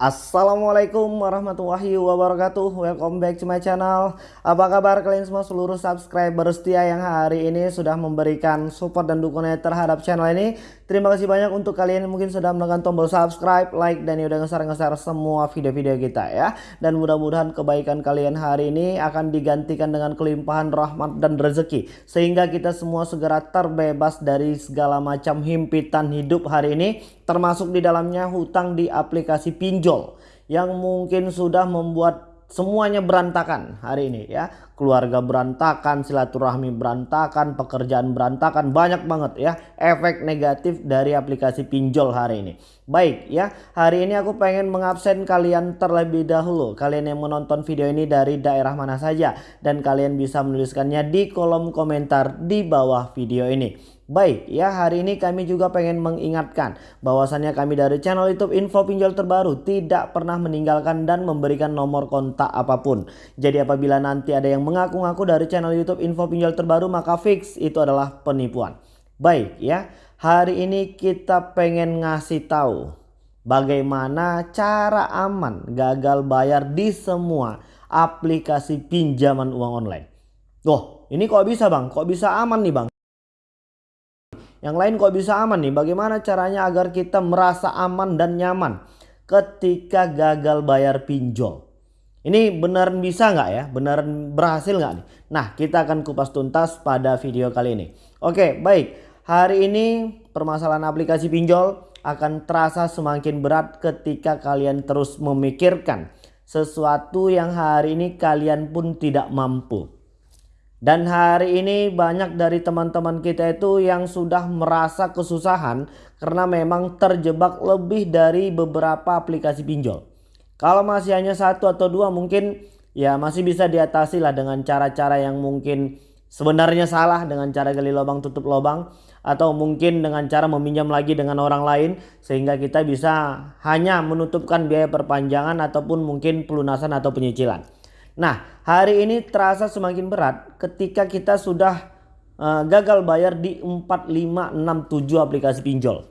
Assalamualaikum warahmatullahi wabarakatuh. Welcome back to my channel. Apa kabar kalian semua? Seluruh subscriber setia yang hari ini sudah memberikan support dan dukungan terhadap channel ini. Terima kasih banyak untuk kalian yang mungkin sudah menekan tombol subscribe, like dan udah ngeser-ngeser semua video-video kita ya. Dan mudah-mudahan kebaikan kalian hari ini akan digantikan dengan kelimpahan rahmat dan rezeki. Sehingga kita semua segera terbebas dari segala macam himpitan hidup hari ini. Termasuk di dalamnya hutang di aplikasi pinjol yang mungkin sudah membuat semuanya berantakan hari ini ya. Keluarga berantakan silaturahmi berantakan pekerjaan berantakan banyak banget ya efek negatif dari aplikasi pinjol hari ini baik ya. Hari ini aku pengen mengabsen kalian terlebih dahulu. Kalian yang menonton video ini dari daerah mana saja. Dan kalian bisa menuliskannya di kolom komentar di bawah video ini. Baik ya. Hari ini kami juga pengen mengingatkan bahwasannya kami dari channel youtube info pinjol terbaru tidak pernah meninggalkan dan memberikan nomor kontak apa pun. Jadi apabila nanti ada yang mengaku-ngaku dari channel youtube info pinjol terbaru maka fix itu adalah penipuan. Baik ya hari ini kita pengen ngasih tahu bagaimana cara aman gagal bayar di semua aplikasi pinjaman uang online. Loh ini kok bisa bang? Kok bisa aman nih bang? Yang lain kok bisa aman nih? Bagaimana caranya agar kita merasa aman dan nyaman ketika gagal bayar pinjol? Ini beneran bisa nggak ya? Beneran berhasil nggak nih? Nah kita akan kupas tuntas pada video kali ini. Oke baik. Hari ini permasalahan aplikasi pinjol akan terasa semakin berat ketika kalian terus memikirkan sesuatu yang hari ini kalian pun tidak mampu. Dan hari ini banyak dari teman-teman kita itu yang sudah merasa kesusahan karena memang terjebak lebih dari beberapa aplikasi pinjol. Kalau masih hanya satu atau dua mungkin ya masih bisa diatasi lah dengan cara-cara yang mungkin sebenarnya salah dengan cara gali lubang tutup lubang atau mungkin dengan cara meminjam lagi dengan orang lain sehingga kita bisa hanya menutupkan biaya perpanjangan ataupun mungkin pelunasan atau penyicilan. Nah hari ini terasa semakin berat ketika kita sudah uh, gagal bayar di 4, 5, 6, 7 aplikasi pinjol.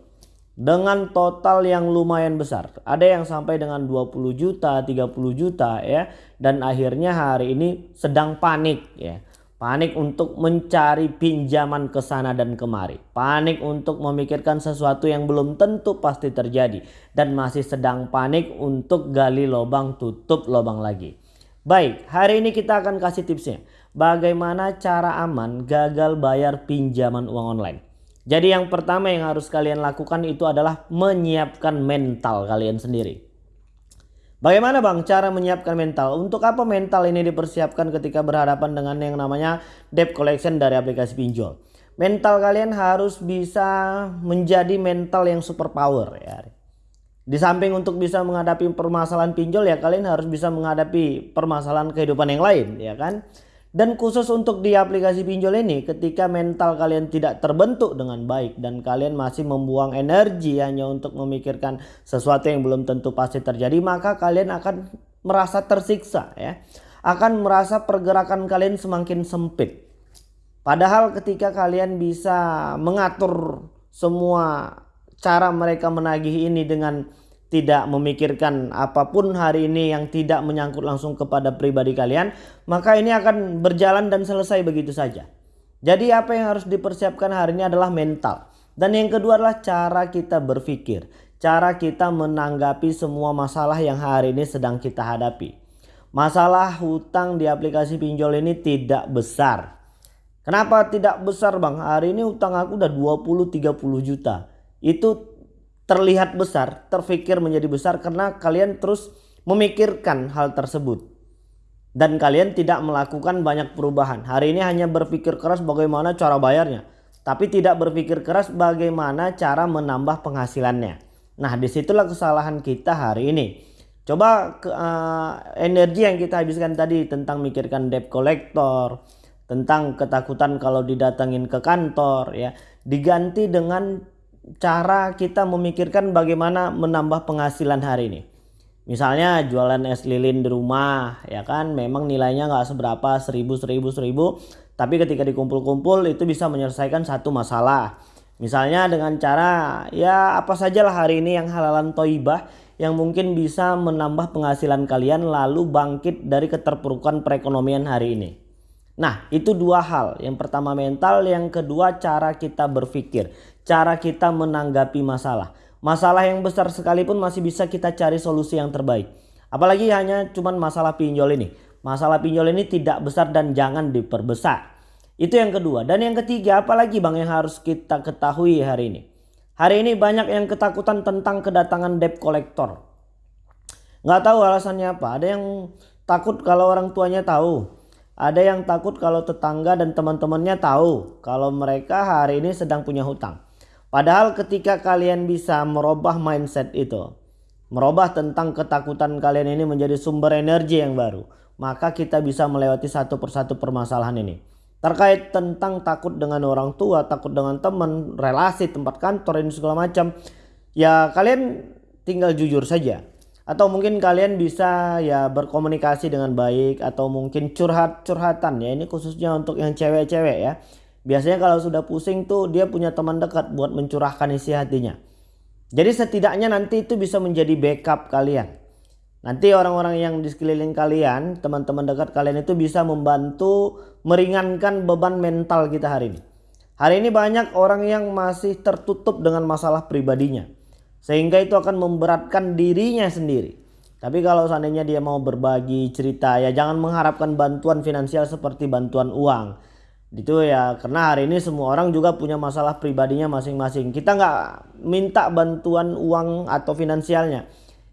Dengan total yang lumayan besar. Ada yang sampai dengan 20 juta, 30 juta ya. Dan akhirnya hari ini sedang panik ya. Panik untuk mencari pinjaman ke sana dan kemari. Panik untuk memikirkan sesuatu yang belum tentu pasti terjadi. Dan masih sedang panik untuk gali lubang tutup lubang lagi. Baik, hari ini kita akan kasih tipsnya. Bagaimana cara aman gagal bayar pinjaman uang online. Jadi yang pertama yang harus kalian lakukan itu adalah menyiapkan mental kalian sendiri. Bagaimana bang cara menyiapkan mental? Untuk apa mental ini dipersiapkan ketika berhadapan dengan yang namanya debt collection dari aplikasi pinjol? Mental kalian harus bisa menjadi mental yang super power ya. Di samping untuk bisa menghadapi permasalahan pinjol ya kalian harus bisa menghadapi permasalahan kehidupan yang lain ya kan. Dan khusus untuk di aplikasi pinjol ini ketika mental kalian tidak terbentuk dengan baik dan kalian masih membuang energi hanya untuk memikirkan sesuatu yang belum tentu pasti terjadi maka kalian akan merasa tersiksa ya. Akan merasa pergerakan kalian semakin sempit. Padahal ketika kalian bisa mengatur semua cara mereka menagih ini dengan tidak memikirkan apa pun hari ini yang tidak menyangkut langsung kepada pribadi kalian, maka ini akan berjalan dan selesai begitu saja. Jadi apa yang harus dipersiapkan hari ini adalah mental. Dan yang kedua adalah cara kita berpikir. Cara kita menanggapi semua masalah yang hari ini sedang kita hadapi. Masalah hutang di aplikasi pinjol ini tidak besar. Kenapa tidak besar bang? Hari ini hutang aku udah 20-30 juta. Itu terlihat besar, terfikir menjadi besar karena kalian terus memikirkan hal tersebut. Dan kalian tidak melakukan banyak perubahan. Hari ini hanya berpikir keras bagaimana cara bayarnya. Tapi tidak berpikir keras bagaimana cara menambah penghasilannya. Nah di situlah kesalahan kita hari ini. Coba ke, uh, energi yang kita habiskan tadi tentang mikirkan debt collector. Tentang ketakutan kalau didatengin ke kantor ya. Diganti dengan cara kita memikirkan bagaimana menambah penghasilan hari ini. Misalnya jualan es lilin di rumah ya kan memang nilainya nggak seberapa seribu seribu seribu tapi ketika dikumpul-kumpul itu bisa menyelesaikan satu masalah. Misalnya dengan cara ya apa sajalah hari ini yang halalan toibah yang mungkin bisa menambah penghasilan kalian lalu bangkit dari keterpurukan perekonomian hari ini. Nah itu dua hal. Yang pertama mental, yang kedua cara kita berpikir. Cara kita menanggapi masalah. Masalah yang besar sekalipun masih bisa kita cari solusi yang terbaik. Apalagi hanya cuman masalah pinjol ini. Masalah pinjol ini tidak besar dan jangan diperbesar. Itu yang kedua. Dan yang ketiga apalagi bang yang harus kita ketahui hari ini. Hari ini banyak yang ketakutan tentang kedatangan debt collector. Nggak tahu alasannya apa. Ada yang takut kalau orang tuanya tahu. Ada yang takut kalau tetangga dan teman-temannya tahu kalau mereka hari ini sedang punya hutang. Padahal ketika kalian bisa merubah mindset itu, merubah tentang ketakutan kalian ini menjadi sumber energi yang baru, maka kita bisa melewati satu persatu permasalahan ini terkait tentang takut dengan orang tua, takut dengan teman, relasi, tempat kantor ini segala macam. Ya kalian tinggal jujur saja. Atau mungkin kalian bisa ya berkomunikasi dengan baik atau mungkin curhat-curhatan ya. Ini khususnya untuk yang cewek-cewek ya. Biasanya kalau sudah pusing tuh dia punya teman dekat buat mencurahkan isi hatinya. Jadi setidaknya nanti itu bisa menjadi backup kalian. Nanti orang-orang yang di sekeliling kalian, teman-teman dekat kalian itu bisa membantu meringankan beban mental kita hari ini. Hari ini banyak orang yang masih tertutup dengan masalah pribadinya. Sehingga itu akan memberatkan dirinya sendiri. Tapi kalau seandainya dia mau berbagi cerita ya jangan mengharapkan bantuan finansial seperti bantuan uang. Itu ya karena hari ini semua orang juga punya masalah pribadinya masing-masing. Kita nggak minta bantuan uang atau finansialnya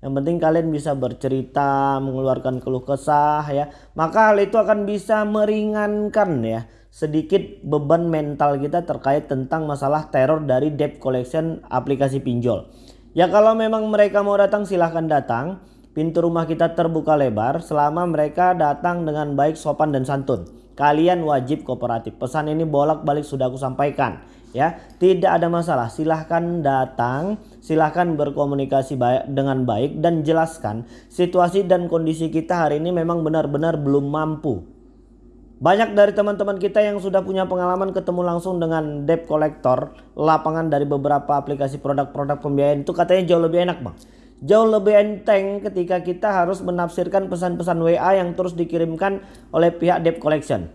yang penting kalian bisa bercerita, mengeluarkan keluh kesah ya. Maka hal itu akan bisa meringankan ya sedikit beban mental kita terkait tentang masalah teror dari debt collection aplikasi pinjol. Ya kalau memang mereka mau datang silahkan datang. Pintu rumah kita terbuka lebar selama mereka datang dengan baik sopan dan santun. Kalian wajib kooperatif. Pesan ini bolak-balik sudah aku sampaikan ya. Tidak ada masalah. Silahkan datang silahkan berkomunikasi baik dengan baik dan jelaskan situasi dan kondisi kita hari ini memang benar-benar belum mampu. Banyak dari teman-teman kita yang sudah punya pengalaman ketemu langsung dengan debt collector lapangan dari beberapa aplikasi produk-produk pembiayaan. Itu katanya jauh lebih enak bang jauh lebih enteng ketika kita harus menafsirkan pesan-pesan WA yang terus dikirimkan oleh pihak debt collection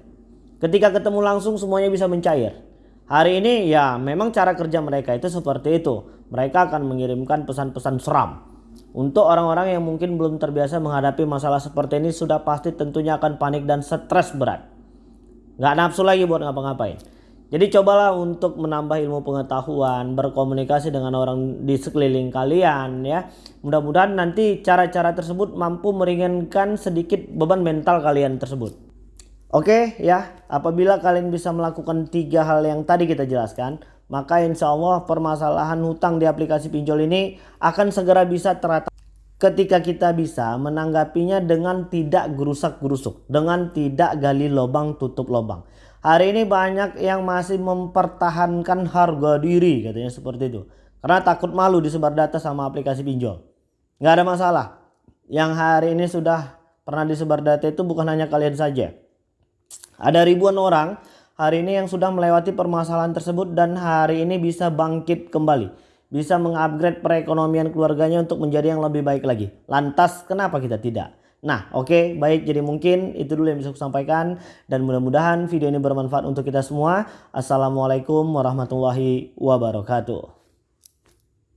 ketika ketemu langsung semuanya bisa mencair Hari ini ya memang cara kerja mereka itu seperti itu. Mereka akan mengirimkan pesan-pesan seram. Untuk orang-orang yang mungkin belum terbiasa menghadapi masalah seperti ini sudah pasti tentunya akan panik dan stres berat. Gak nafsu lagi buat ngapa-ngapain. Jadi cobalah untuk menambah ilmu pengetahuan, berkomunikasi dengan orang di sekeliling kalian ya. Mudah-mudahan nanti cara-cara tersebut mampu meringankan sedikit beban mental kalian tersebut. Oke ya, apabila kalian bisa melakukan tiga hal yang tadi kita jelaskan, maka insya Allah permasalahan hutang di aplikasi pinjol ini akan segera bisa teratasi ketika kita bisa menanggapinya dengan tidak gerusak-gerusuk, dengan tidak gali lubang tutup lubang. Hari ini banyak yang masih mempertahankan harga diri katanya seperti itu. Karena takut malu disebar data sama aplikasi pinjol. Nggak ada masalah. Yang hari ini sudah pernah disebar data itu bukan hanya kalian saja ada ribuan orang hari ini yang sudah melewati permasalahan tersebut dan hari ini bisa bangkit kembali. Bisa mengupgrade perekonomian keluarganya untuk menjadi yang lebih baik lagi. Lantas kenapa kita tidak? Nah oke okay, baik jadi mungkin itu dulu yang bisa saya sampaikan. Dan mudah-mudahan video ini bermanfaat untuk kita semua. Assalamualaikum warahmatullahi wabarakatuh.